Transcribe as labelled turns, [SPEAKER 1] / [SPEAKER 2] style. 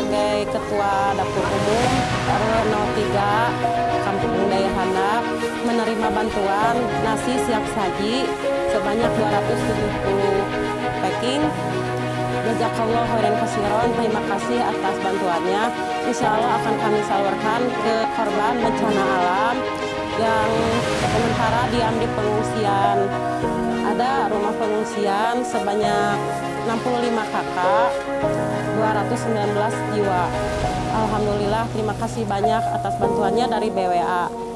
[SPEAKER 1] sebagai Ketua Dapur Umum RW 03 Kampung Daya Handap menerima bantuan nasi siap saji sebanyak 270 packing. Jazakallah khairan kasiron, terima kasih atas bantuannya. Insya Allah akan kami salurkan ke korban bencana alam yang sementara diam di pengungsian. Ada rumah pengungsian sebanyak 65 kakak, 219 jiwa. Alhamdulillah, terima kasih banyak atas bantuannya dari BWA.